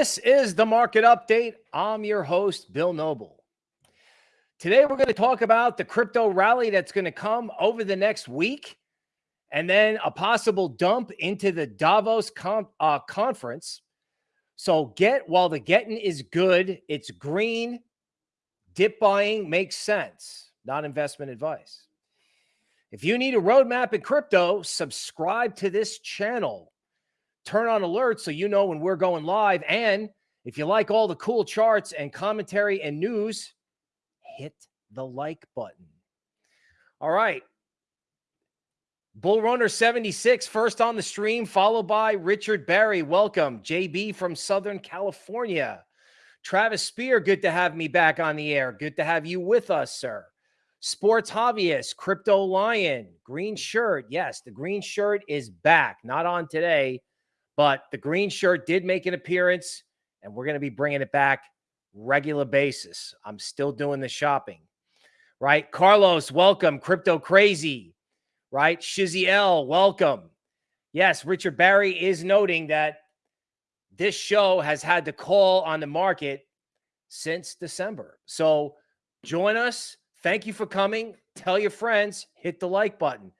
This is the market update. I'm your host, Bill Noble. Today, we're going to talk about the crypto rally that's going to come over the next week and then a possible dump into the Davos uh, conference. So, get while the getting is good, it's green. Dip buying makes sense, not investment advice. If you need a roadmap in crypto, subscribe to this channel turn on alerts so you know when we're going live. And if you like all the cool charts and commentary and news, hit the like button. All right. Bull Runner 76, first on the stream, followed by Richard Barry. Welcome. JB from Southern California. Travis Spear, good to have me back on the air. Good to have you with us, sir. Sports Hobbyist, Crypto Lion, green shirt. Yes, the green shirt is back. Not on today, but the green shirt did make an appearance, and we're going to be bringing it back regular basis. I'm still doing the shopping, right? Carlos, welcome. Crypto Crazy, right? Shizzy L, welcome. Yes, Richard Barry is noting that this show has had to call on the market since December. So join us. Thank you for coming. Tell your friends, hit the like button.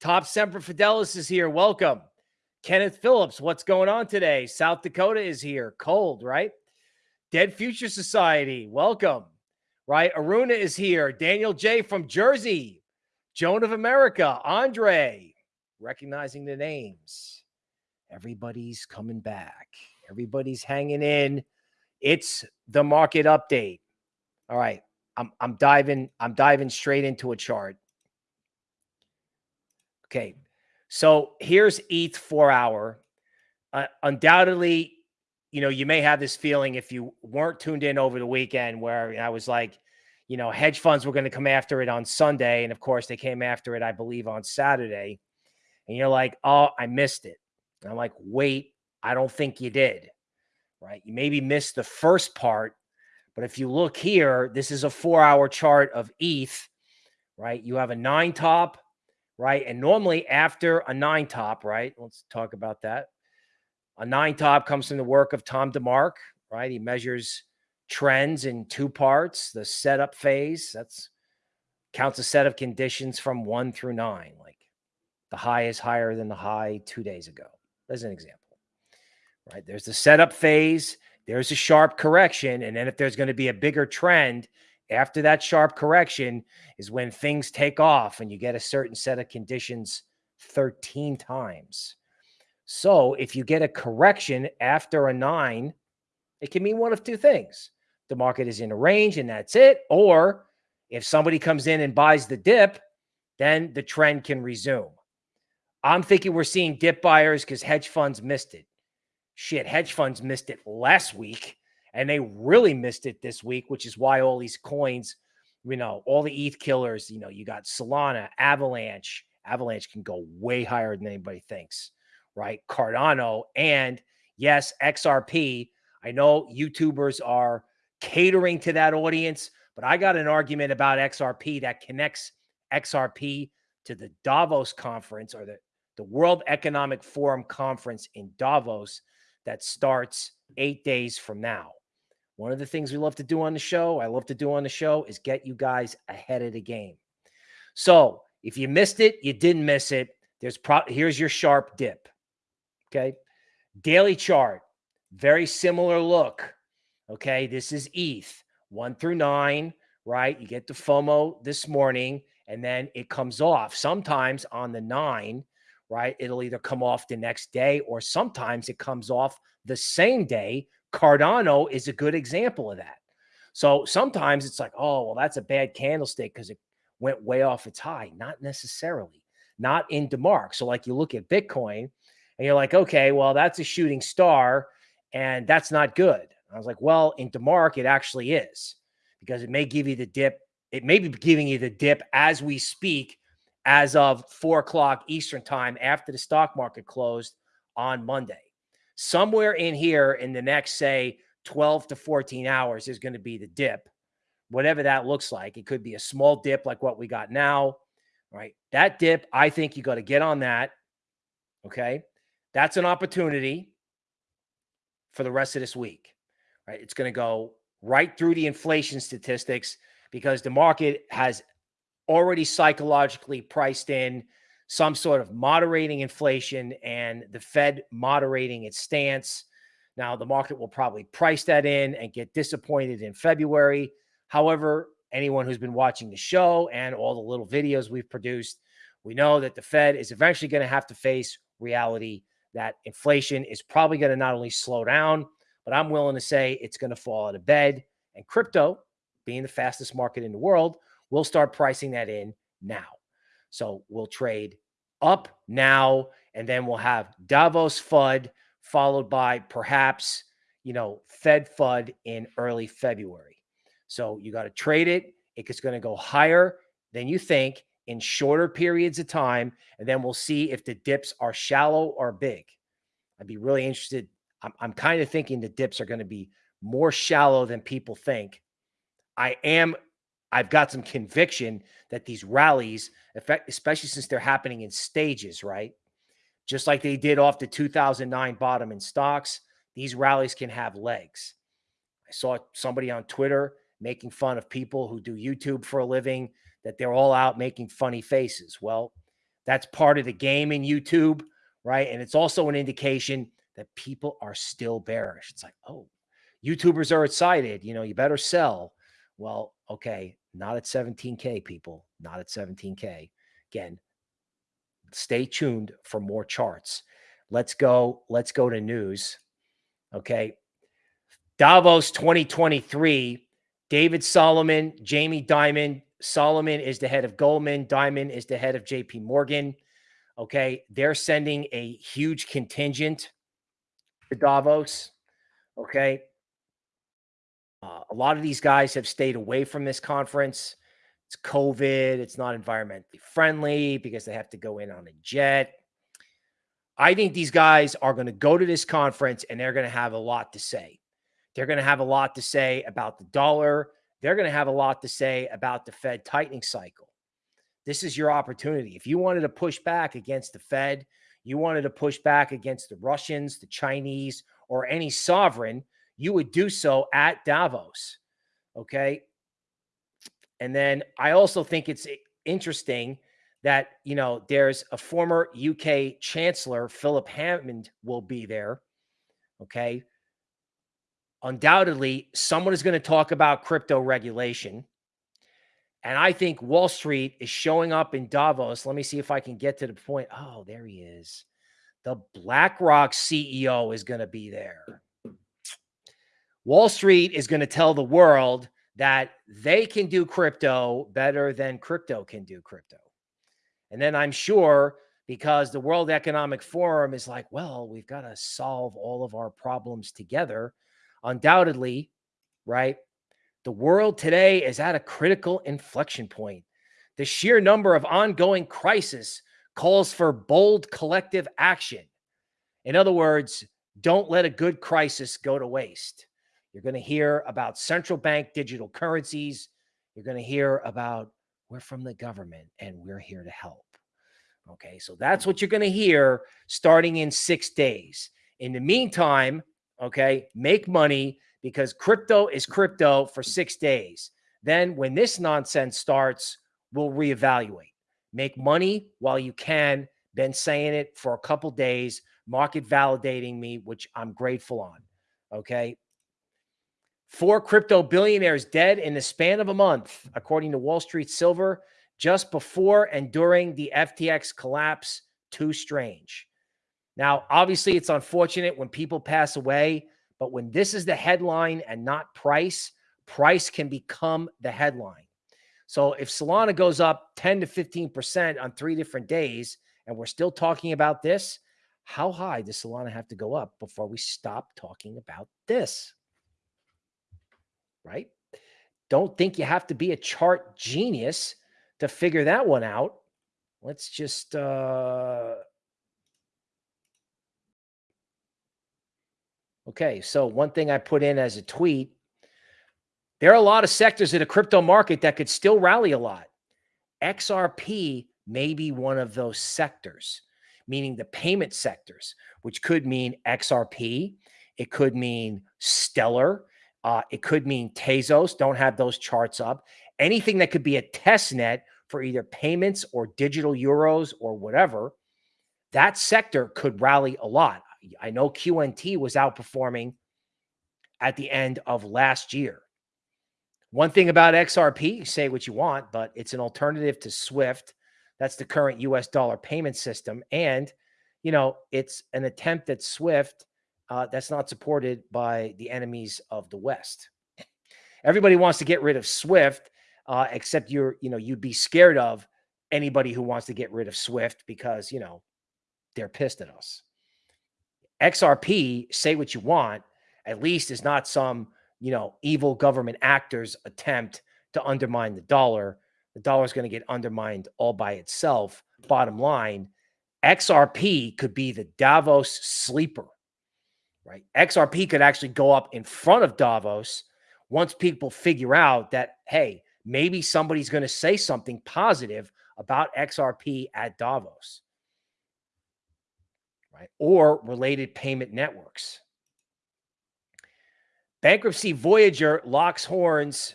Top Semper Fidelis is here. Welcome. Kenneth Phillips, what's going on today? South Dakota is here. Cold, right? Dead Future Society, welcome. Right? Aruna is here. Daniel J from Jersey. Joan of America. Andre. Recognizing the names. Everybody's coming back. Everybody's hanging in. It's the market update. All right. I'm I'm diving I'm diving straight into a chart. Okay. So here's ETH four hour. Uh, undoubtedly, you know, you may have this feeling if you weren't tuned in over the weekend where I was like, you know, hedge funds were going to come after it on Sunday. And of course, they came after it, I believe, on Saturday. And you're like, oh, I missed it. And I'm like, wait, I don't think you did. Right. You maybe missed the first part. But if you look here, this is a four hour chart of ETH, right? You have a nine top, right? And normally after a nine top, right? Let's talk about that. A nine top comes from the work of Tom DeMark, right? He measures trends in two parts the setup phase, that's counts a set of conditions from one through nine. Like the high is higher than the high two days ago, as an example, right? There's the setup phase, there's a sharp correction. And then if there's going to be a bigger trend, after that sharp correction is when things take off and you get a certain set of conditions 13 times. So if you get a correction after a nine, it can mean one of two things. The market is in a range and that's it. Or if somebody comes in and buys the dip, then the trend can resume. I'm thinking we're seeing dip buyers because hedge funds missed it. Shit, hedge funds missed it last week and they really missed it this week, which is why all these coins, you know, all the ETH killers, you know, you got Solana, Avalanche. Avalanche can go way higher than anybody thinks, right? Cardano, and yes, XRP. I know YouTubers are catering to that audience, but I got an argument about XRP that connects XRP to the Davos conference or the, the World Economic Forum conference in Davos that starts eight days from now. One of the things we love to do on the show, I love to do on the show, is get you guys ahead of the game. So if you missed it, you didn't miss it. There's pro here's your sharp dip. Okay. Daily chart, very similar look. Okay. This is ETH one through nine, right? You get the FOMO this morning and then it comes off. Sometimes on the nine, right? It'll either come off the next day or sometimes it comes off the same day Cardano is a good example of that. So sometimes it's like, oh, well, that's a bad candlestick because it went way off its high. Not necessarily, not in DeMark. So, like, you look at Bitcoin and you're like, okay, well, that's a shooting star and that's not good. I was like, well, in DeMark, it actually is because it may give you the dip. It may be giving you the dip as we speak, as of four o'clock Eastern time after the stock market closed on Monday somewhere in here in the next, say, 12 to 14 hours is going to be the dip, whatever that looks like. It could be a small dip like what we got now, right? That dip, I think you got to get on that. Okay. That's an opportunity. for the rest of this week, right? It's going to go right through the inflation statistics because the market has already psychologically priced in some sort of moderating inflation and the Fed moderating its stance. Now, the market will probably price that in and get disappointed in February. However, anyone who's been watching the show and all the little videos we've produced, we know that the Fed is eventually going to have to face reality that inflation is probably going to not only slow down, but I'm willing to say it's going to fall out of bed. And crypto, being the fastest market in the world, will start pricing that in now. So we'll trade up now, and then we'll have Davos FUD followed by perhaps, you know, Fed FUD in early February. So you got to trade it. It's going to go higher than you think in shorter periods of time. And then we'll see if the dips are shallow or big. I'd be really interested. I'm, I'm kind of thinking the dips are going to be more shallow than people think. I am, I've got some conviction that these rallies, especially since they're happening in stages, right? Just like they did off the 2009 bottom in stocks, these rallies can have legs. I saw somebody on Twitter making fun of people who do YouTube for a living that they're all out making funny faces. Well, that's part of the game in YouTube, right? And it's also an indication that people are still bearish. It's like, oh, YouTubers are excited. You know, you better sell. Well, okay, not at 17K, people, not at 17K. Again, stay tuned for more charts. Let's go. Let's go to news. Okay. Davos 2023. David Solomon, Jamie Dimon, Solomon is the head of Goldman. Dimon is the head of JP Morgan. Okay. They're sending a huge contingent to Davos. Okay. Uh, a lot of these guys have stayed away from this conference. It's COVID. It's not environmentally friendly because they have to go in on a jet. I think these guys are going to go to this conference and they're going to have a lot to say. They're going to have a lot to say about the dollar. They're going to have a lot to say about the Fed tightening cycle. This is your opportunity. If you wanted to push back against the Fed, you wanted to push back against the Russians, the Chinese, or any sovereign, you would do so at Davos. Okay. And then I also think it's interesting that, you know, there's a former UK chancellor, Philip Hammond, will be there. Okay undoubtedly someone is going to talk about crypto regulation. And I think Wall Street is showing up in Davos. Let me see if I can get to the point. Oh, there he is. The BlackRock CEO is going to be there. Wall Street is going to tell the world that they can do crypto better than crypto can do crypto. And then I'm sure because the World Economic Forum is like, well, we've got to solve all of our problems together undoubtedly, right? The world today is at a critical inflection point. The sheer number of ongoing crises calls for bold collective action. In other words, don't let a good crisis go to waste. You're going to hear about central bank digital currencies. You're going to hear about we're from the government and we're here to help. Okay, so that's what you're going to hear starting in six days. In the meantime, Okay. Make money because crypto is crypto for six days. Then when this nonsense starts, we'll reevaluate. Make money while you can. Been saying it for a couple days, market validating me, which I'm grateful on. Okay. Four crypto billionaires dead in the span of a month, according to Wall Street Silver, just before and during the FTX collapse. Too strange. Now, obviously, it's unfortunate when people pass away, but when this is the headline and not price, price can become the headline. So if Solana goes up 10 to 15% on three different days, and we're still talking about this, how high does Solana have to go up before we stop talking about this? Right? Don't think you have to be a chart genius to figure that one out. Let's just uh Okay, so one thing I put in as a tweet, there are a lot of sectors in the crypto market that could still rally a lot. XRP may be one of those sectors, meaning the payment sectors, which could mean XRP. It could mean Stellar. Uh, it could mean Tezos. Don't have those charts up. Anything that could be a test net for either payments or digital euros or whatever, that sector could rally a lot. I know QNT was outperforming at the end of last year. One thing about XRP, say what you want, but it's an alternative to SWIFT. That's the current US dollar payment system. And, you know, it's an attempt at SWIFT uh, that's not supported by the enemies of the West. Everybody wants to get rid of SWIFT, uh, except you're, you know, you'd be scared of anybody who wants to get rid of SWIFT because, you know, they're pissed at us. XRP, say what you want, at least is not some you know, evil government actors attempt to undermine the dollar. The dollar is going to get undermined all by itself. Bottom line, XRP could be the Davos sleeper, right? XRP could actually go up in front of Davos once people figure out that, hey, maybe somebody's going to say something positive about XRP at Davos, right? Or related payment networks. Bankruptcy Voyager locks horns.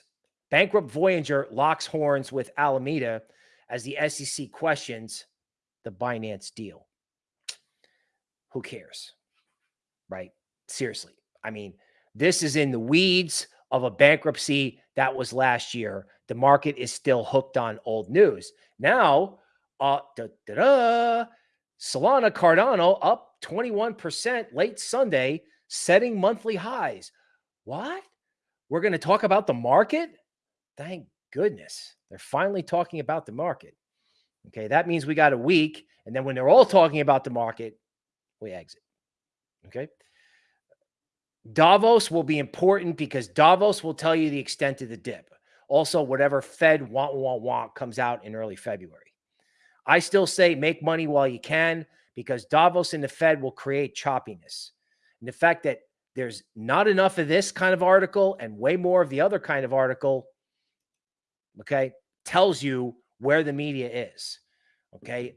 Bankrupt Voyager locks horns with Alameda as the SEC questions the Binance deal. Who cares? Right? Seriously. I mean, this is in the weeds of a bankruptcy that was last year. The market is still hooked on old news. Now, uh, da, da, da, Solana Cardano up 21% late Sunday, setting monthly highs. What? We're going to talk about the market? Thank goodness. They're finally talking about the market. Okay. That means we got a week. And then when they're all talking about the market, we exit. Okay. Davos will be important because Davos will tell you the extent of the dip. Also, whatever Fed want, want, want comes out in early February. I still say make money while you can because Davos and the Fed will create choppiness. And the fact that there's not enough of this kind of article and way more of the other kind of article, okay, tells you where the media is. Okay.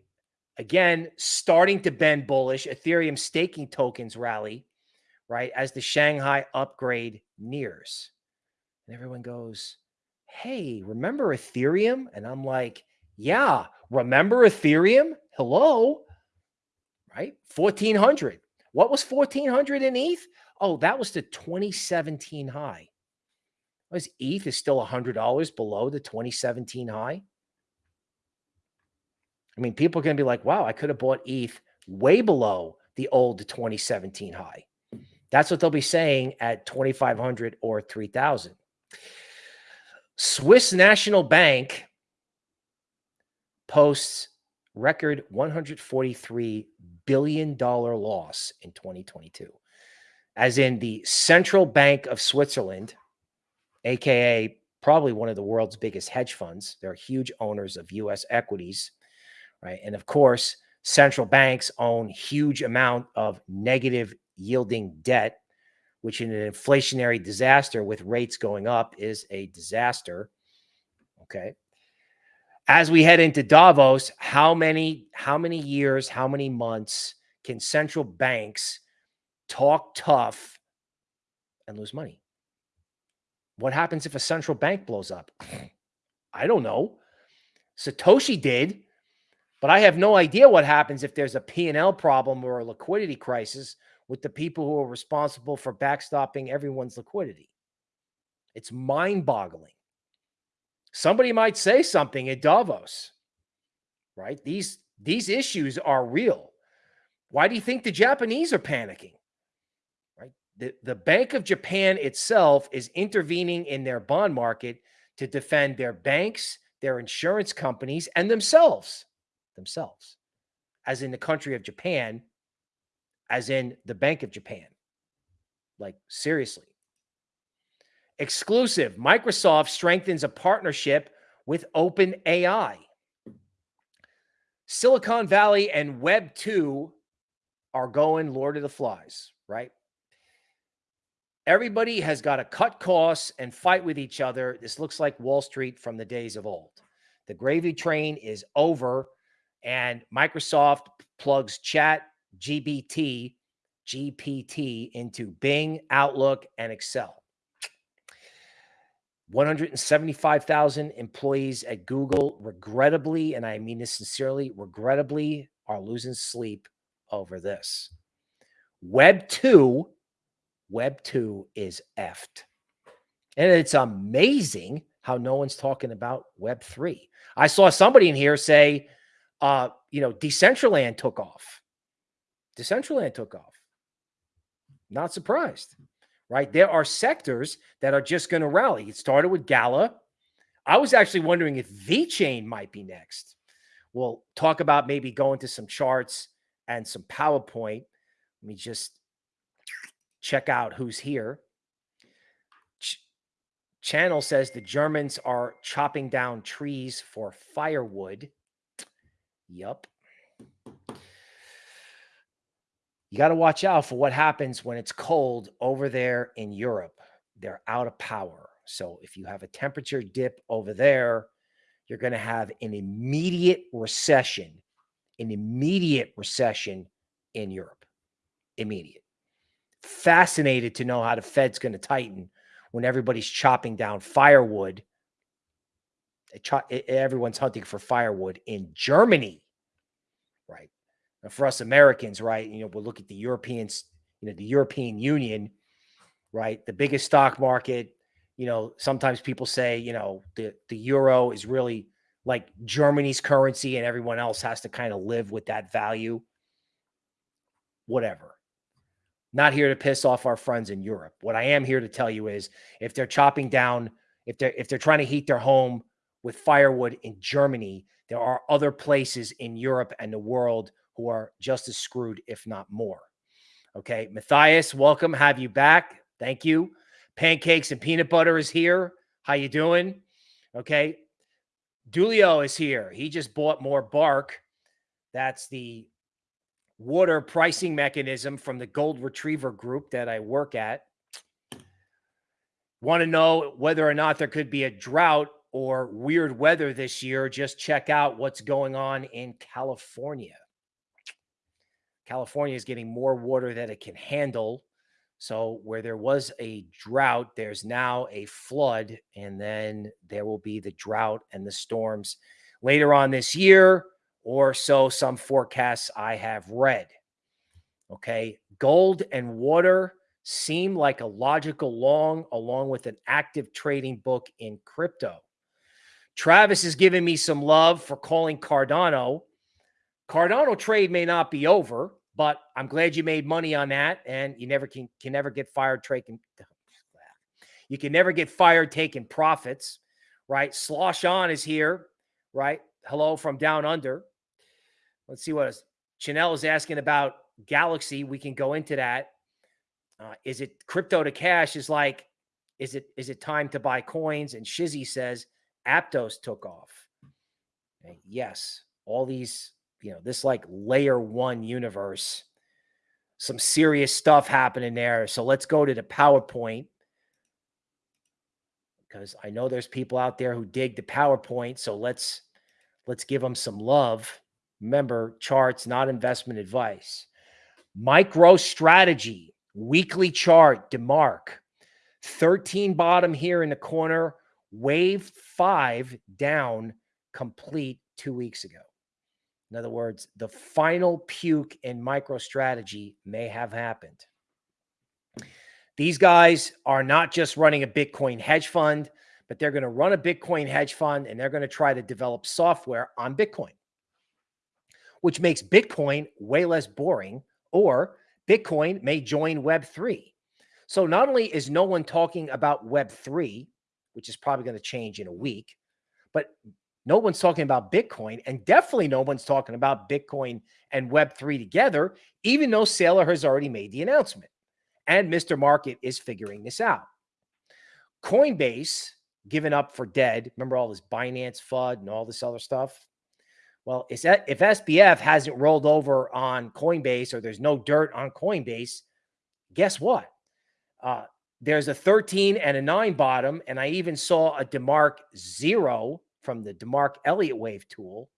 Again, starting to bend bullish, Ethereum staking tokens rally, right, as the Shanghai upgrade nears. And everyone goes, Hey, remember Ethereum? And I'm like, Yeah, remember Ethereum? Hello, right? 1400. What was 1400 in ETH? Oh, that was the 2017 high. Was ETH is still $100 below the 2017 high? I mean, people are going to be like, wow, I could have bought ETH way below the old 2017 high. That's what they'll be saying at 2,500 or 3,000. Swiss National Bank posts record $143 billion loss in 2022 as in the Central Bank of Switzerland, aka probably one of the world's biggest hedge funds. They're huge owners of US equities, right? And of course, central banks own huge amount of negative yielding debt, which in an inflationary disaster with rates going up is a disaster. Okay. As we head into Davos, how many how many years, how many months can central banks talk tough, and lose money. What happens if a central bank blows up? I don't know. Satoshi did, but I have no idea what happens if there's a P&L problem or a liquidity crisis with the people who are responsible for backstopping everyone's liquidity. It's mind-boggling. Somebody might say something at Davos, right? These these issues are real. Why do you think the Japanese are panicking? the, the Bank of Japan itself is intervening in their bond market to defend their banks, their insurance companies, and themselves, themselves, as in the country of Japan, as in the Bank of Japan. Like, seriously. Exclusive Microsoft strengthens a partnership with OpenAI. Silicon Valley and Web 2 are going Lord of the Flies, right? Everybody has got to cut costs and fight with each other. This looks like Wall Street from the days of old. The gravy train is over, and Microsoft plugs Chat GBT, GPT into Bing, Outlook, and Excel. 175,000 employees at Google, regrettably, and I mean this sincerely, regrettably, are losing sleep over this. Web 2, Web 2 is effed. And it's amazing how no one's talking about Web 3. I saw somebody in here say, uh, you know, Decentraland took off. Decentraland took off. Not surprised right? There are sectors that are just going to rally. It started with Gala. I was actually wondering if VeChain might be next. We'll talk about maybe going to some charts and some PowerPoint. Let me just check out who's here. Ch Channel says the Germans are chopping down trees for firewood. Yup you got to watch out for what happens when it's cold over there in Europe. They're out of power. So if you have a temperature dip over there, you're going to have an immediate recession, an immediate recession in Europe. Immediate. Fascinated to know how the Fed's going to tighten when everybody's chopping down firewood. Everyone's hunting for firewood in Germany? For us Americans, right? You know, we'll look at the Europeans, you know, the European Union, right? The biggest stock market. You know, sometimes people say, you know, the the euro is really like Germany's currency, and everyone else has to kind of live with that value. Whatever. Not here to piss off our friends in Europe. What I am here to tell you is, if they're chopping down, if they're if they're trying to heat their home with firewood in Germany, there are other places in Europe and the world who are just as screwed, if not more. Okay. Matthias, welcome. Have you back. Thank you. Pancakes and peanut butter is here. How you doing? Okay. Dulio is here. He just bought more bark. That's the water pricing mechanism from the gold retriever group that I work at. Want to know whether or not there could be a drought or weird weather this year? Just check out what's going on in California. California is getting more water that it can handle. So where there was a drought, there's now a flood, and then there will be the drought and the storms later on this year, or so some forecasts I have read. Okay. Gold and water seem like a logical long along with an active trading book in crypto. Travis is giving me some love for calling Cardano. Cardano trade may not be over. But I'm glad you made money on that, and you never can can never get fired taking. You can never get fired taking profits, right? Slosh on is here, right? Hello from down under. Let's see what. Chanel is asking about Galaxy. We can go into that. Uh, is it crypto to cash? Is like, is it is it time to buy coins? And Shizzy says Aptos took off. Yes, all these you know, this like layer one universe, some serious stuff happening there. So let's go to the PowerPoint because I know there's people out there who dig the PowerPoint. So let's let's give them some love. Remember, charts, not investment advice. Micro strategy, weekly chart, DeMark. 13 bottom here in the corner, wave five down complete two weeks ago. In other words, the final puke in MicroStrategy may have happened. These guys are not just running a Bitcoin hedge fund, but they're going to run a Bitcoin hedge fund and they're going to try to develop software on Bitcoin, which makes Bitcoin way less boring, or Bitcoin may join Web3. So not only is no one talking about Web3, which is probably going to change in a week, but no one's talking about Bitcoin, and definitely no one's talking about Bitcoin and Web3 together, even though Saylor has already made the announcement. And Mr. Market is figuring this out. Coinbase, given up for dead. Remember all this Binance FUD and all this other stuff? Well, if SBF hasn't rolled over on Coinbase or there's no dirt on Coinbase, guess what? Uh, there's a 13 and a 9 bottom, and I even saw a DeMark zero from the DeMark Elliott wave tool,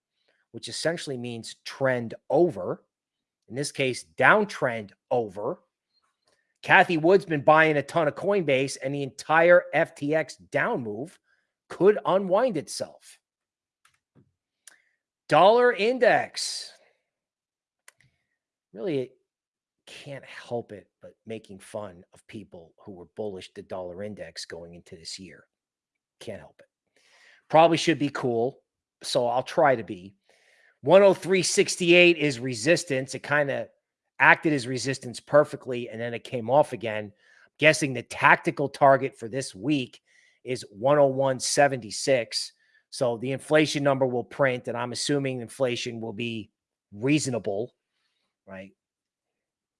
which essentially means trend over. in this case, downtrend over. Cathie Wood's been buying a ton of Coinbase, and the entire FTX down move could unwind itself. Dollar index. Really can't help it but making fun of people who were bullish the dollar index going into this year. Can't help it. Probably should be cool. So I'll try to be. 103.68 is resistance. It kind of acted as resistance perfectly and then it came off again. I'm guessing the tactical target for this week is 101.76. So the inflation number will print, and I'm assuming inflation will be reasonable, right?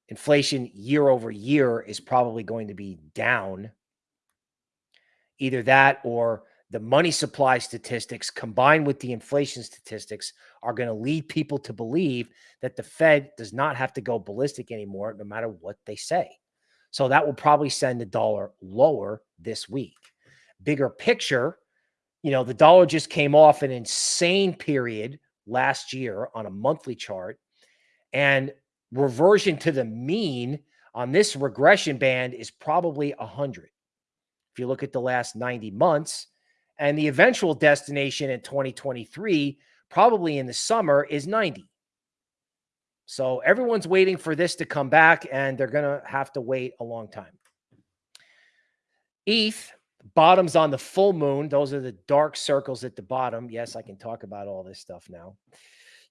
Inflation year over year is probably going to be down. Either that or the money supply statistics combined with the inflation statistics are going to lead people to believe that the Fed does not have to go ballistic anymore, no matter what they say. So that will probably send the dollar lower this week. Bigger picture, you know, the dollar just came off an insane period last year on a monthly chart, and reversion to the mean on this regression band is probably 100. If you look at the last 90 months, and the eventual destination in 2023, probably in the summer, is 90. So everyone's waiting for this to come back, and they're going to have to wait a long time. ETH bottoms on the full moon. Those are the dark circles at the bottom. Yes, I can talk about all this stuff now.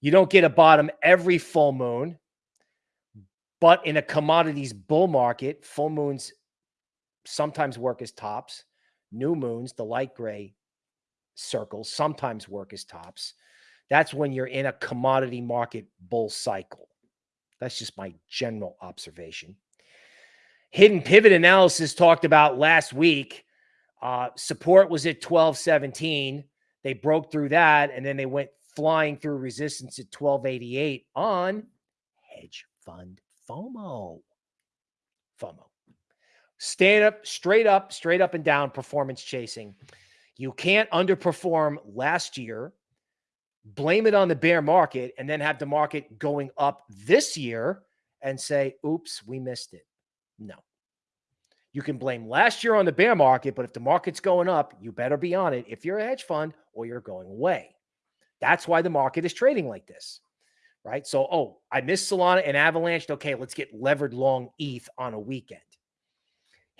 You don't get a bottom every full moon, but in a commodities bull market, full moons sometimes work as tops. New moons, the light gray circles, sometimes work as tops. That's when you're in a commodity market bull cycle. That's just my general observation. Hidden pivot analysis talked about last week. Uh, support was at 1217. They broke through that and then they went flying through resistance at 1288 on hedge fund FOMO. FOMO. Stand up, straight up, straight up and down performance chasing. You can't underperform last year, blame it on the bear market, and then have the market going up this year and say, oops, we missed it. No. You can blame last year on the bear market, but if the market's going up, you better be on it if you're a hedge fund or you're going away. That's why the market is trading like this, right? So, oh, I missed Solana and Avalanche. Okay, let's get levered long ETH on a weekend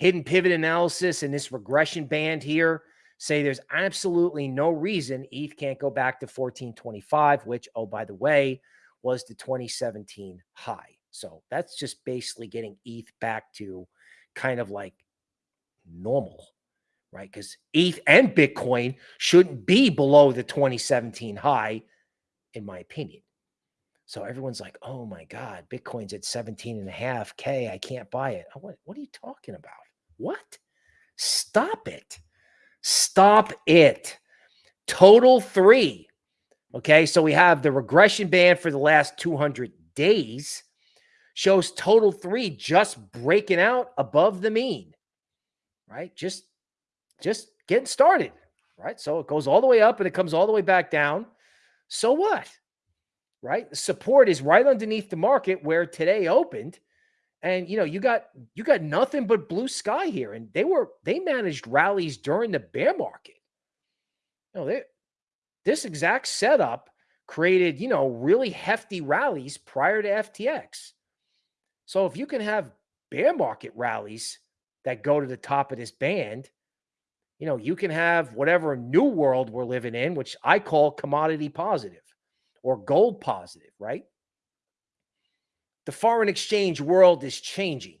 hidden pivot analysis and this regression band here say there's absolutely no reason ETH can't go back to 1425, which, oh, by the way, was the 2017 high. So that's just basically getting ETH back to kind of like normal, right? Because ETH and Bitcoin shouldn't be below the 2017 high, in my opinion. So everyone's like, oh my God, Bitcoin's at 17 and a half K. I can't buy it. What, what are you talking about? What? Stop it. Stop it. Total three. Okay. So we have the regression band for the last 200 days shows total three just breaking out above the mean, right? Just, just getting started, right? So it goes all the way up and it comes all the way back down. So what? Right? Support is right underneath the market where today opened. And you know, you got you got nothing but blue sky here. And they were they managed rallies during the bear market. You know, they this exact setup created, you know, really hefty rallies prior to FTX. So if you can have bear market rallies that go to the top of this band, you know, you can have whatever new world we're living in, which I call commodity positive or gold positive, right? The foreign exchange world is changing.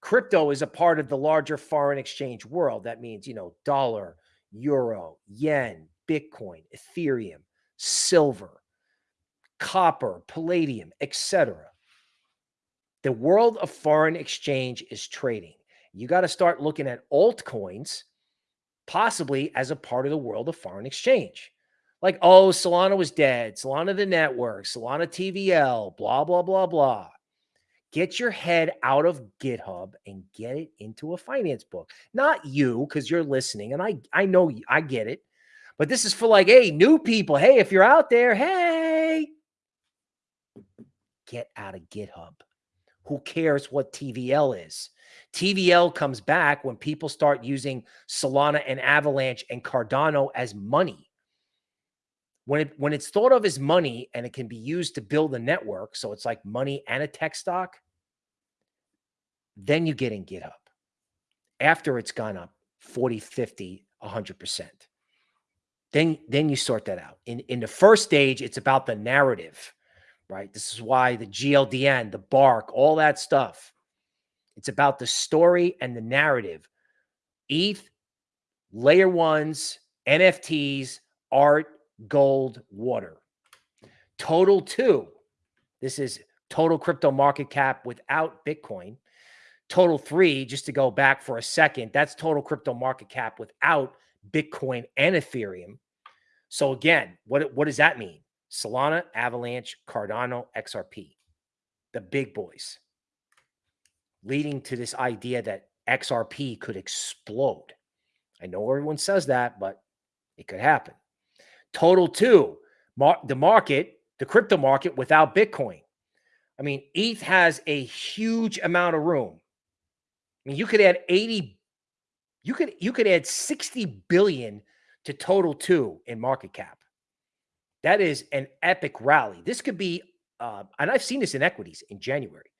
Crypto is a part of the larger foreign exchange world. That means, you know, dollar, euro, yen, Bitcoin, Ethereum, silver, copper, palladium, etc. The world of foreign exchange is trading. You got to start looking at altcoins possibly as a part of the world of foreign exchange like, oh, Solana was dead, Solana the network, Solana TVL, blah, blah, blah, blah. Get your head out of GitHub and get it into a finance book. Not you, because you're listening, and I I know I get it. But this is for like, hey, new people. Hey, if you're out there, hey, get out of GitHub. Who cares what TVL is? TVL comes back when people start using Solana and Avalanche and Cardano as money. When, it, when it's thought of as money and it can be used to build a network, so it's like money and a tech stock, then you get in GitHub after it's gone up 40, 50, 100%. Then, then you sort that out. In, in the first stage, it's about the narrative, right? This is why the GLDN, the bark, all that stuff, it's about the story and the narrative. ETH, layer ones, NFTs, art, gold, water. Total two. This is total crypto market cap without Bitcoin. Total three, just to go back for a second, that's total crypto market cap without Bitcoin and Ethereum. So again, what, what does that mean? Solana, Avalanche, Cardano, XRP, the big boys leading to this idea that XRP could explode. I know everyone says that, but it could happen. Total two, mar the market, the crypto market without Bitcoin. I mean, ETH has a huge amount of room. I mean, you could add 80, you could you could add 60 billion to total two in market cap. That is an epic rally. This could be, uh, and I've seen this in equities in January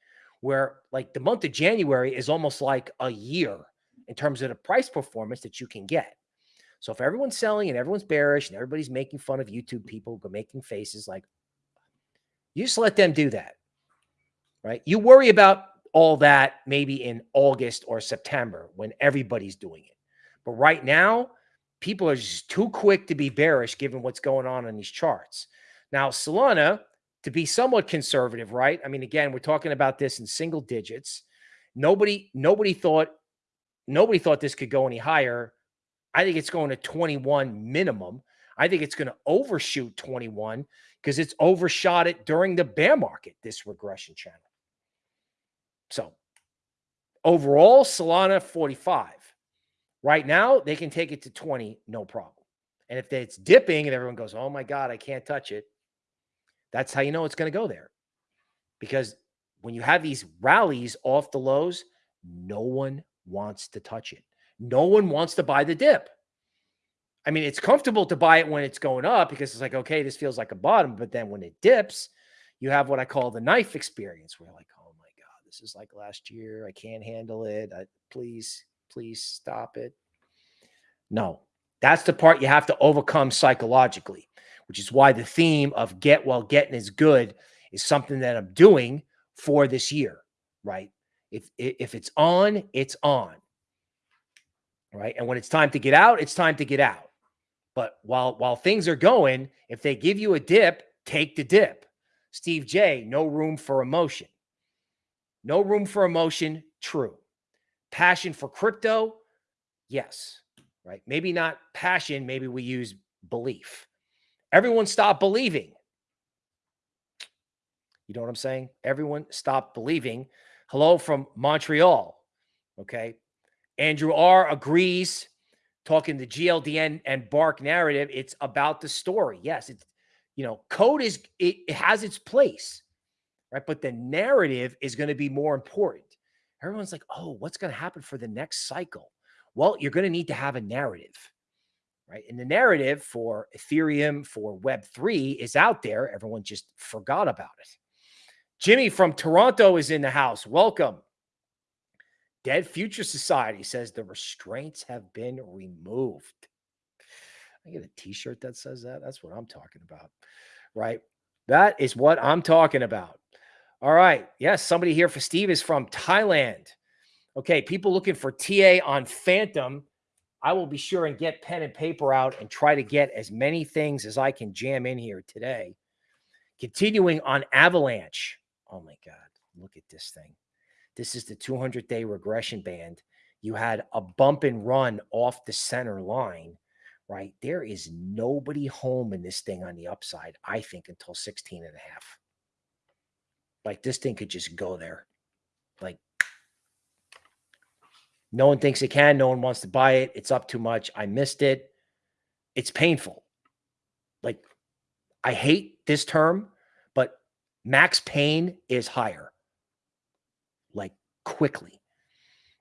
where like the month of January is almost like a year in terms of the price performance that you can get. So if everyone's selling and everyone's bearish and everybody's making fun of YouTube people making faces like you just let them do that. Right? You worry about all that maybe in August or September when everybody's doing it. But right now, people are just too quick to be bearish given what's going on in these charts. Now, Solana to be somewhat conservative, right? I mean, again, we're talking about this in single digits. Nobody, nobody thought, nobody thought this could go any higher. I think it's going to 21 minimum. I think it's going to overshoot 21 because it's overshot it during the bear market, this regression channel. So overall, Solana 45. Right now, they can take it to 20, no problem. And if it's dipping and everyone goes, oh my God, I can't touch it, that's how you know it's going to go there. Because when you have these rallies off the lows, no one wants to touch it. No one wants to buy the dip. I mean, it's comfortable to buy it when it's going up because it's like, okay, this feels like a bottom. But then when it dips, you have what I call the knife experience where like, oh my God, this is like last year. I can't handle it. I, please, please stop it. No, that's the part you have to overcome psychologically which is why the theme of get while getting is good is something that I'm doing for this year, right? If if it's on, it's on. Right? And when it's time to get out, it's time to get out. But while while things are going, if they give you a dip, take the dip. Steve J, no room for emotion. No room for emotion, true. Passion for crypto, yes, right? Maybe not passion, maybe we use belief. Everyone stop believing. You know what I'm saying? Everyone stop believing. Hello from Montreal. Okay. Andrew R agrees. Talking the GLDN and Bark narrative, it's about the story. Yes, it's you know, code is it, it has its place, right? But the narrative is going to be more important. Everyone's like, oh, what's going to happen for the next cycle? Well, you're going to need to have a narrative right? And the narrative for Ethereum, for Web3 is out there. Everyone just forgot about it. Jimmy from Toronto is in the house. Welcome. Dead Future Society says the restraints have been removed. I get a t-shirt that says that. That's what I'm talking about, right? That is what I'm talking about. All right. Yes, somebody here for Steve is from Thailand. Okay, people looking for TA on Fantom. I will be sure and get pen and paper out and try to get as many things as I can jam in here today. Continuing on Avalanche. Oh my God, look at this thing. This is the 200 day regression band. You had a bump and run off the center line, right? There is nobody home in this thing on the upside, I think, until 16 and a half. Like this thing could just go there. Like no one thinks it can. No one wants to buy it. It's up too much. I missed it. It's painful. Like, I hate this term, but Max Pain is higher, quickly.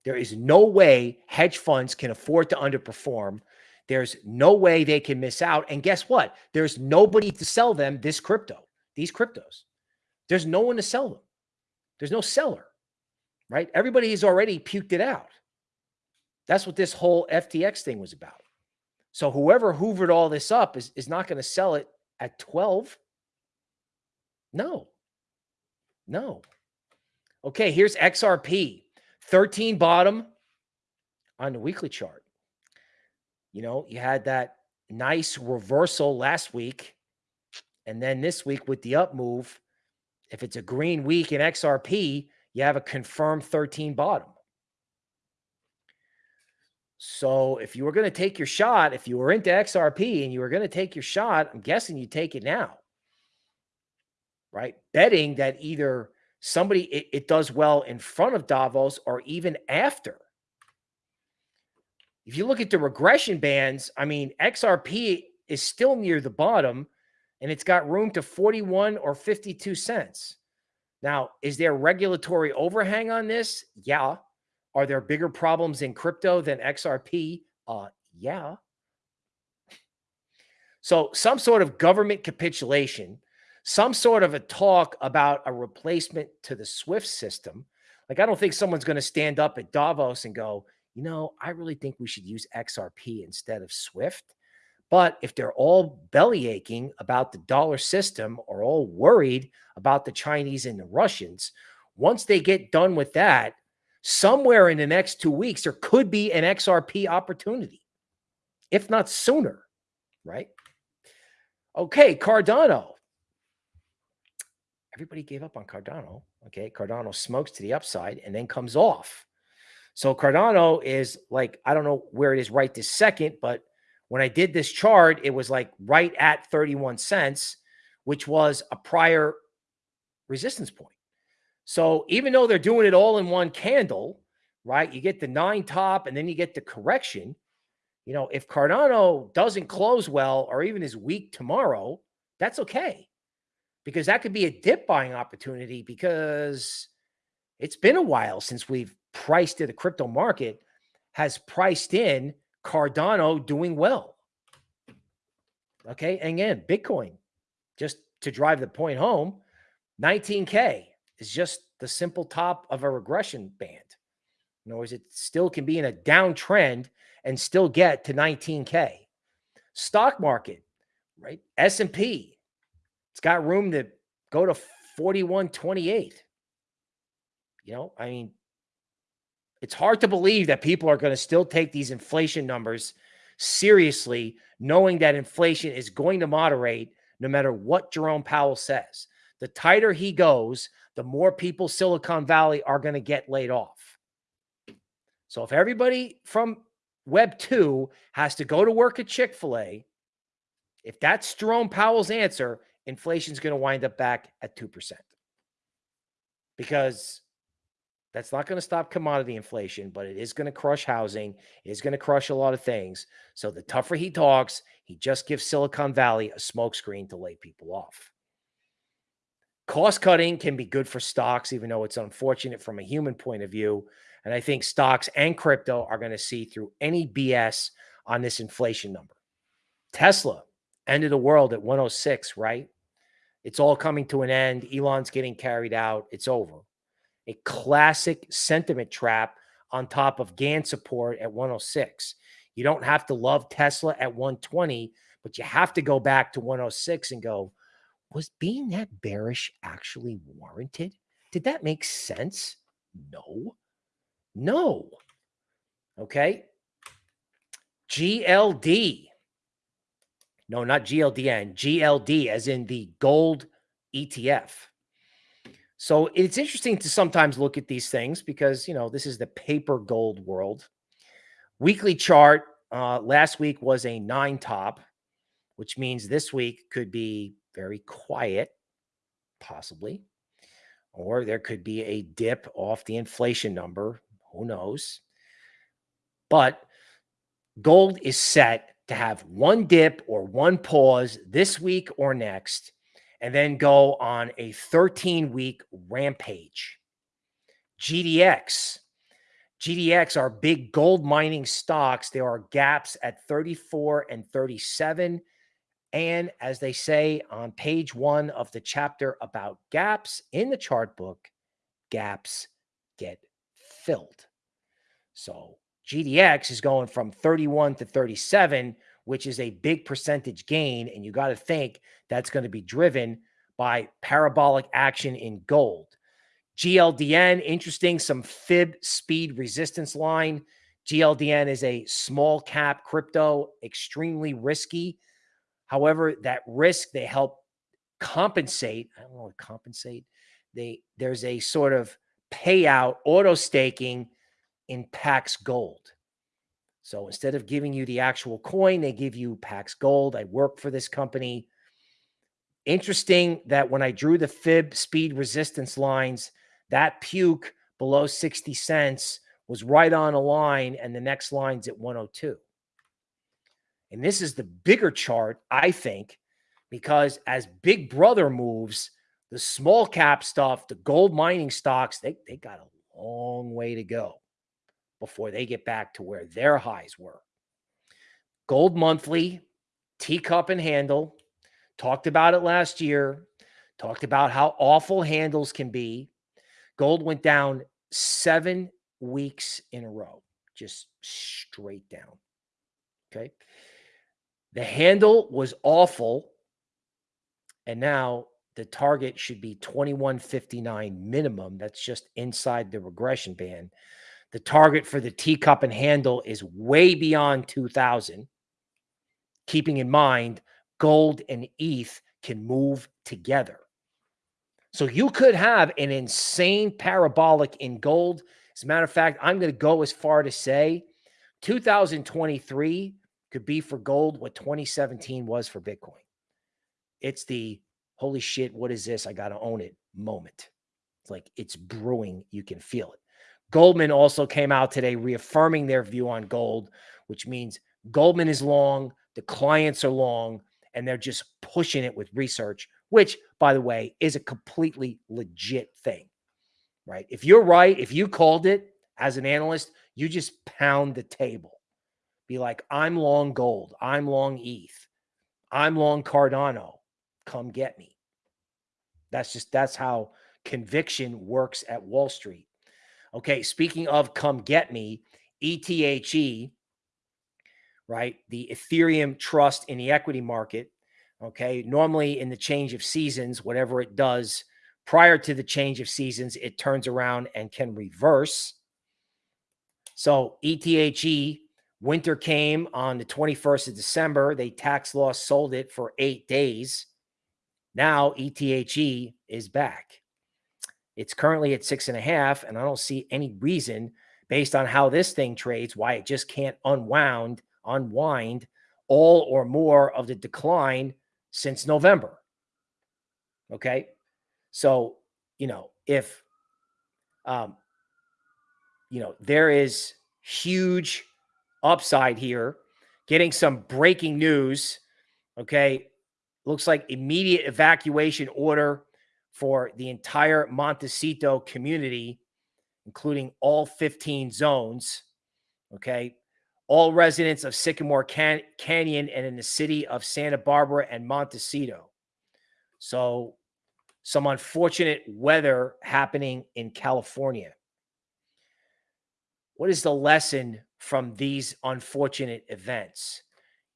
There is no way hedge funds can afford to underperform. There's no way they can miss out. And guess what? There's nobody to sell them this crypto, these cryptos. There's no one to sell them. There's no seller, right? Everybody has already puked it out. That's what this whole FTX thing was about. So whoever hoovered all this up is, is not going to sell it at 12. No. No. Okay, here's XRP. 13 bottom on the weekly chart. You know, you had that nice reversal last week. And then this week with the up move, if it's a green week in XRP, you have a confirmed 13 bottom. So if you were going to take your shot, if you were into XRP and you were going to take your shot, I'm guessing you take it now. Right? Betting that either somebody it, it does well in front of Davos or even after. If you look at the regression bands, I mean, XRP is still near the bottom and it's got room to 41 or 52 cents. Now, is there regulatory overhang on this? Yeah. Are there bigger problems in crypto than XRP? Uh, yeah. So some sort of government capitulation some sort of a talk about a replacement to the Swift system. Like, I don't think someone's going to stand up at Davos and go, you know, I really think we should use XRP instead of Swift. But if they're all belly aching about the dollar system or all worried about the Chinese and the Russians, once they get done with that, somewhere in the next two weeks, there could be an XRP opportunity, if not sooner, right? Okay, Cardano everybody gave up on Cardano. Okay. Cardano smokes to the upside and then comes off. So Cardano is like, I don't know where it is right this second, but when I did this chart, it was like right at 31 cents, which was a prior resistance point. So even though they're doing it all in one candle, right? You get the nine top and then you get the correction. You know, if Cardano doesn't close well or even is weak tomorrow, that's okay because that could be a dip buying opportunity because it's been a while since we've priced in the crypto market has priced in Cardano doing well. Okay. And again, Bitcoin, just to drive the point home, 19K is just the simple top of a regression band. In other words, it still can be in a downtrend and still get to 19K. Stock market, right? S&P, it's got room to go to 41.28. You know, I mean, it's hard to believe that people are going to still take these inflation numbers seriously, knowing that inflation is going to moderate no matter what Jerome Powell says. The tighter he goes, the more people Silicon Valley are going to get laid off. So if everybody from Web 2 has to go to work at Chick fil A, if that's Jerome Powell's answer, inflation is going to wind up back at 2%. Because that's not going to stop commodity inflation, but it is going to crush housing. It is going to crush a lot of things. So the tougher he talks, he just gives Silicon Valley a smokescreen to lay people off. Cost cutting can be good for stocks, even though it's unfortunate from a human point of view. And I think stocks and crypto are going to see through any BS on this inflation number. Tesla, end of the world at 106, right? It's all coming to an end. Elon's getting carried out. It's over. A classic sentiment trap on top of Gann support at 106. You don't have to love Tesla at 120, but you have to go back to 106 and go, was being that bearish actually warranted? Did that make sense? No. No. Okay. GLD no, not GLDN, GLD, as in the gold ETF. So it's interesting to sometimes look at these things because, you know, this is the paper gold world. Weekly chart uh, last week was a nine top, which means this week could be very quiet, possibly, or there could be a dip off the inflation number. Who knows? But gold is set to have one dip or one pause this week or next. and then go on a 13 week rampage. GDX. GDX are big gold mining stocks. There are gaps at 34 and 37. And as they say on page one of the chapter about gaps in the chart book, gaps get filled. So GDX is going from 31 to 37, which is a big percentage gain. And you got to think that's going to be driven by parabolic action in gold. GLDN, interesting, some fib speed resistance line. GLDN is a small cap crypto, extremely risky. However, that risk they help compensate. I don't know what compensate. They there's a sort of payout auto staking in Pax Gold. So instead of giving you the actual coin, they give you Pax Gold. I work for this company. Interesting that when I drew the fib speed resistance lines, that puke below 60 cents was right on a line, and the next line's at 102. And this is the bigger chart, I think, because as Big Brother moves, the small cap stuff, the gold mining stocks, they, they got a long way to go before they get back to where their highs were. Gold monthly, teacup and handle, talked about it last year, talked about how awful handles can be. Gold went down seven weeks in a row, just straight down. Okay. The handle was awful. And now the target should be 2159 minimum. That's just inside the regression band. The target for the teacup and handle is way beyond 2000. Keeping in mind, gold and ETH can move together. So you could have an insane parabolic in gold. As a matter of fact, I'm going to go as far to say 2023 could be for gold what 2017 was for Bitcoin. It's the holy shit, what is this? I got to own it moment. It's like it's brewing. You can feel it. Goldman also came out today reaffirming their view on gold, which means Goldman is long, the clients are long, and they're just pushing it with research, which, by the way, is a completely legit thing, right? If you're right, if you called it as an analyst, you just pound the table. Be like, I'm long gold, I'm long ETH, I'm long Cardano. Come get me. That's just, that's how conviction works at Wall Street. Okay, speaking of come get me, ETHE, right? The Ethereum trust in the equity market. Okay, normally in the change of seasons, whatever it does prior to the change of seasons, it turns around and can reverse. So ETHE, winter came on the 21st of December. They tax loss sold it for eight days. Now ETHE is back. It's currently at six and a half, and I don't see any reason based on how this thing trades why it just can't unwound, unwind all or more of the decline since November. Okay. So, you know, if, um, you know, there is huge upside here, getting some breaking news. Okay. Looks like immediate evacuation order for the entire Montecito community, including all 15 zones. Okay. All residents of Sycamore Can Canyon and in the city of Santa Barbara and Montecito. So, some unfortunate weather happening in California. What is the lesson from these unfortunate events?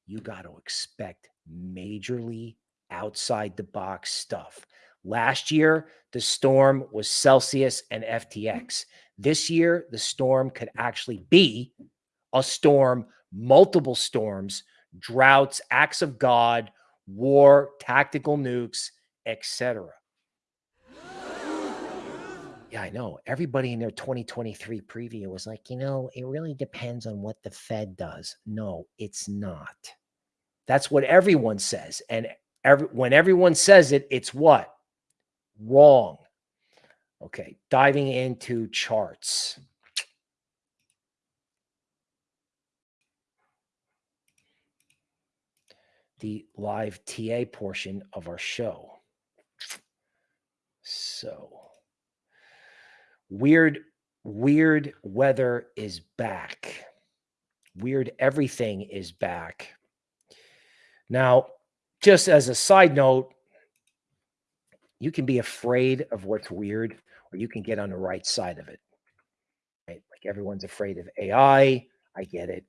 You got to expect majorly outside the box stuff. Last year, the storm was Celsius and FTX. This year, the storm could actually be a storm, multiple storms, droughts, acts of God, war, tactical nukes, etc. Yeah, I know. Everybody in their 2023 preview was like, you know, it really depends on what the Fed does. No, it's not. That's what everyone says. And every, when everyone says it, it's what? Wrong. Okay, diving into charts. The live TA portion of our show. So weird, weird weather is back. Weird everything is back. Now, just as a side note, you can be afraid of what's weird, or you can get on the right side of it. Right? Like everyone's afraid of AI. I get it.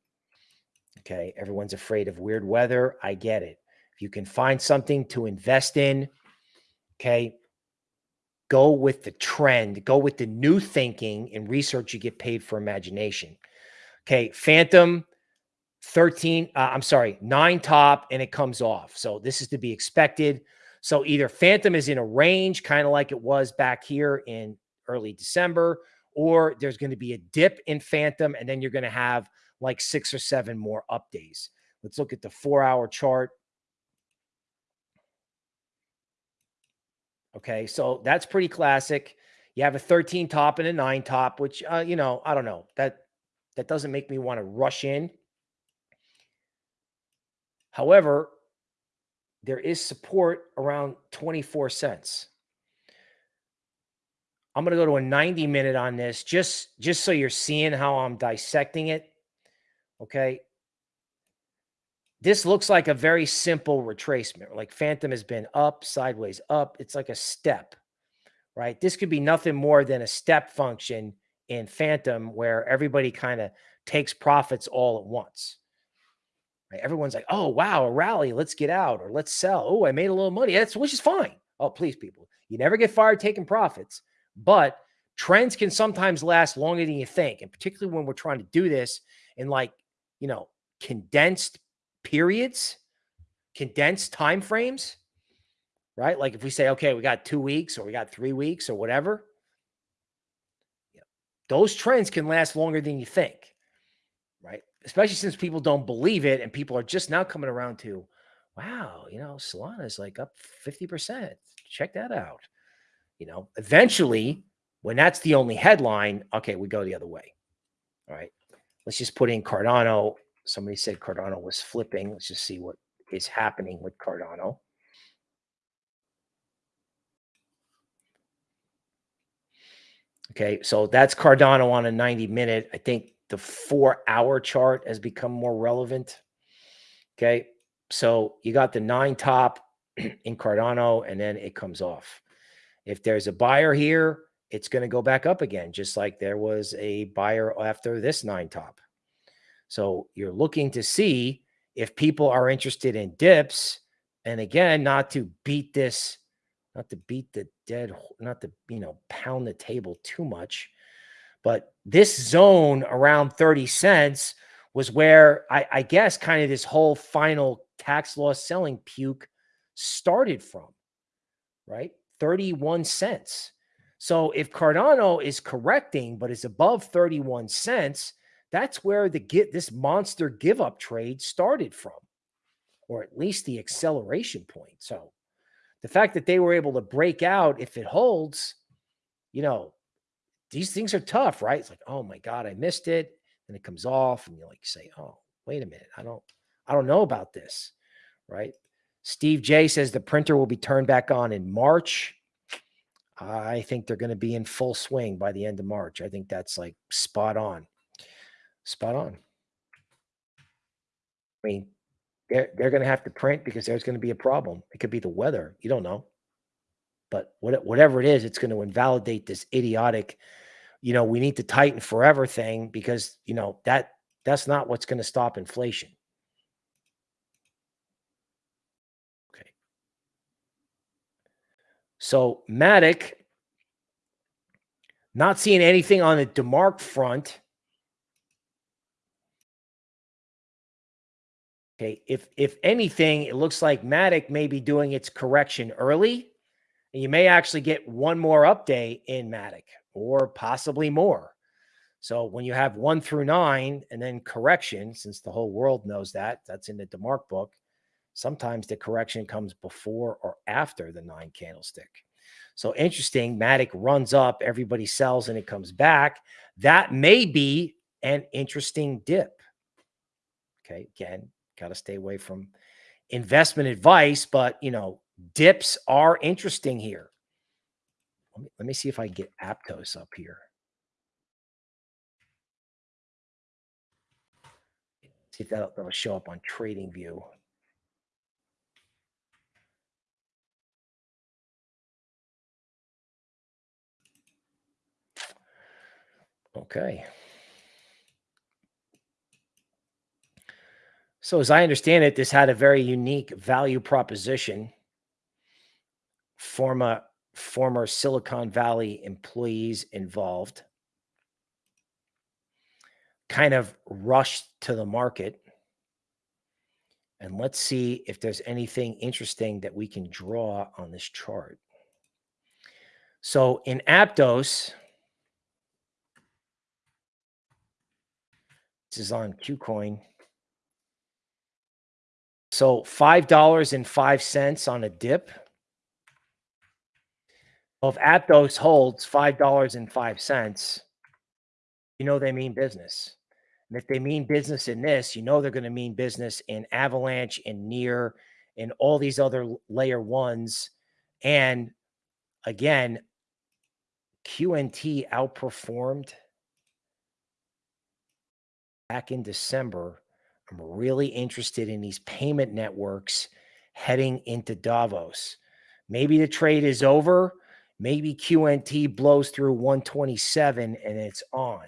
Okay. Everyone's afraid of weird weather. I get it. If you can find something to invest in, okay, go with the trend, go with the new thinking and research. You get paid for imagination. Okay. Fantom 13, uh, I'm sorry, nine top and it comes off. So this is to be expected. So either Fantom is in a range, kind of like it was back here in early December, or there's going to be a dip in Fantom, and then you're going to have like six or seven more up days. Let's look at the four hour chart. Okay, so that's pretty classic. You have a 13 top and a nine top, which uh, you know, I don't know. That that doesn't make me want to rush in. However, there is support around 24 cents. I'm going to go to a 90 minute on this just just so you're seeing how I'm dissecting it. Okay? This looks like a very simple retracement. Like Fantom has been up, sideways up. It's like a step, right? This could be nothing more than a step function in Fantom where everybody kind of takes profits all at once. Everyone's like, oh, wow, a rally. Let's get out or let's sell. Oh, I made a little money. That's which is fine. Oh, please, people. You never get fired taking profits, but trends can sometimes last longer than you think. And particularly when we're trying to do this in like, you know, condensed periods, condensed time frames, right? Like if we say, okay, we got two weeks or we got three weeks or whatever, those trends can last longer than you think? Especially since people don't believe it and people are just now coming around to, wow, you know, Solana is like up 50%. Check that out. You know, eventually, when that's the only headline, okay, we go the other way. All right. Let's just put in Cardano somebody said Cardano was flipping. Let's just see what is happening with Cardano. Okay, so that's Cardano on a 90 minute. I think the four hour chart has become more relevant. Okay, so you got the nine top in Cardano and then it comes off. If there's a buyer here, it's going to go back up again, just like there was a buyer after this nine top. So you're looking to see if people are interested in dips. And again, not to beat this, not to beat the dead, not to, you know, pound the table too much. But this zone around 30 cents was where I, I guess kind of this whole final tax loss selling puke started from, right? 31 cents. So if Cardano is correcting, but is above 31 cents, that's where the get this monster give up trade started from, or at least the acceleration point. So the fact that they were able to break out, if it holds, you know, these things are tough, right? It's like, oh my God, I missed it. And it comes off, and you like say, oh, wait a minute, I don't, I don't know about this, right? Steve J says the printer will be turned back on in March. I think they're going to be in full swing by the end of March. I think that's like spot on. Spot on. I mean, they're they're going to have to print because there's going to be a problem. It could be the weather. You don't know. But what, whatever it is, it's going to invalidate this idiotic, you know, we need to tighten forever thing because, you know, that that's not what's going to stop inflation. Okay. So Matic, not seeing anything on the DeMark front. Okay, if if anything, it looks like Matic may be doing its correction early, and you may actually get one more update in Matic or possibly more. So when you have one through nine and then correction, since the whole world knows that, that's in the DeMark book. Sometimes the correction comes before or after the nine candlestick. So interesting. Matic runs up, everybody sells, and it comes back. That may be an interesting dip. Okay, again, got to stay away from investment advice, but you know, dips are interesting here. Let me, let me see if I can get Aptos up here. See if that'll, that'll show up on Trading View. Okay. So as I understand it, this had a very unique value proposition. Former former Silicon Valley employees involved kind of rushed to the market. And let's see if there's anything interesting that we can draw on this chart. So in Aptos, this is on KuCoin. So $5.05 on a dip. Well, if Aptos holds $5.05, you know they mean business. And if they mean business in this, you know they're going to mean business in Avalanche and Near and all these other layer ones. And again, QNT outperformed back in December I'm really interested in these payment networks heading into Davos. Maybe the trade is over. Maybe QNT blows through 127 and it's on.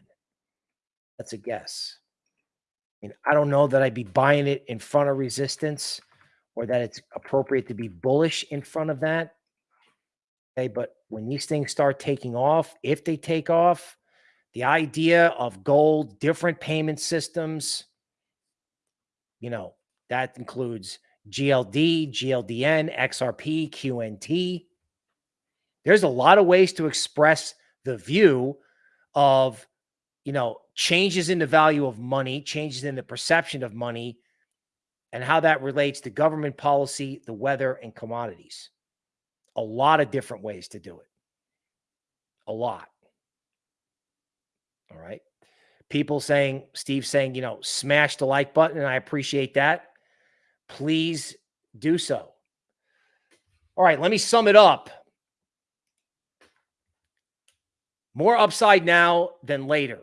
That's a guess. I mean, I don't know that I'd be buying it in front of resistance or that it's appropriate to be bullish in front of that. Okay, but when these things start taking off, if they take off, the idea of gold, different payment systems, you know, that includes GLD, GLDN, XRP, QNT. There's a lot of ways to express the view of, you know, changes in the value of money, changes in the perception of money, and how that relates to government policy, the weather, and commodities. A lot of different ways to do it. A lot. All right people saying, Steve saying, you know, smash the like button, and I appreciate that. Please do so. All right, let me sum it up. More upside now than later.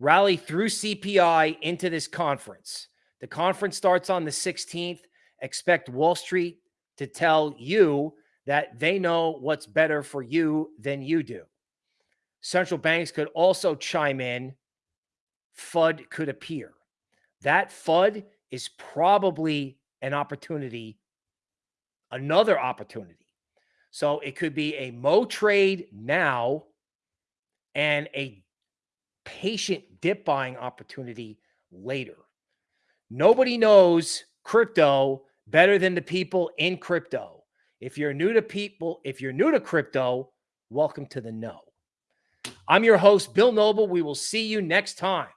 Rally through CPI into this conference. The conference starts on the 16th. Expect Wall Street to tell you that they know what's better for you than you do. Central banks could also chime in FUD could appear. That FUD is probably an opportunity, another opportunity. So it could be a Mo trade now and a patient dip buying opportunity later. Nobody knows crypto better than the people in crypto. If you're new to people, if you're new to crypto, welcome to the know. I'm your host, Bill Noble. We will see you next time.